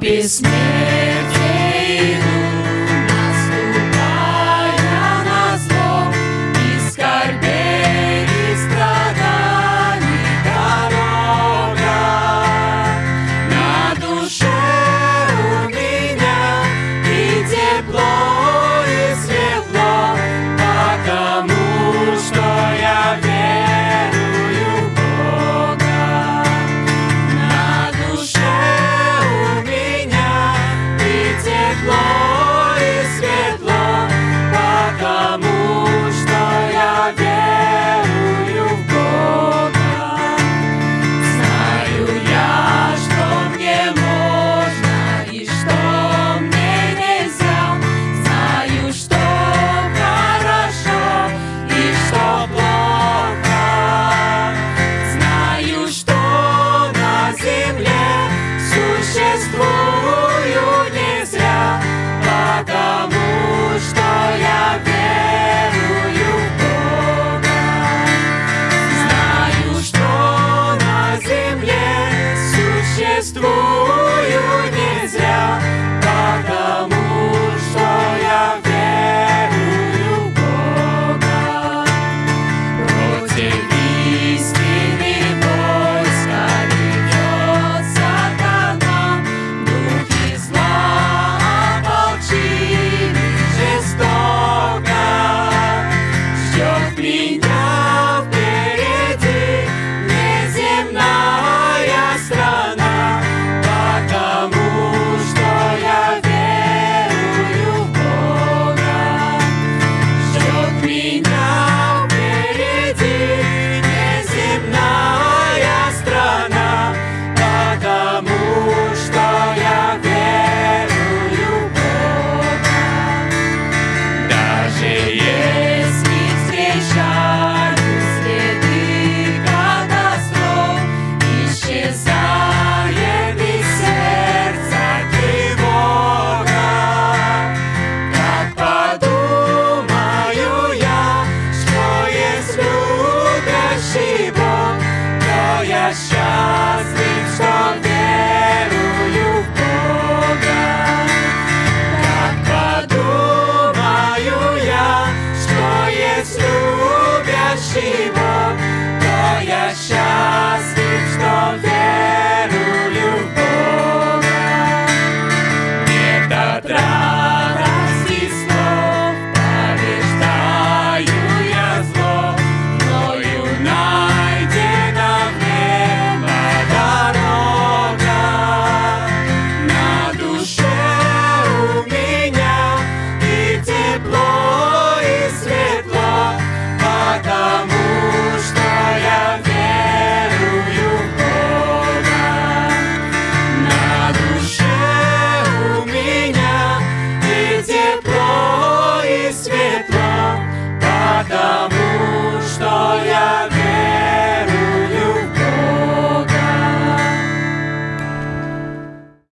Bismillah.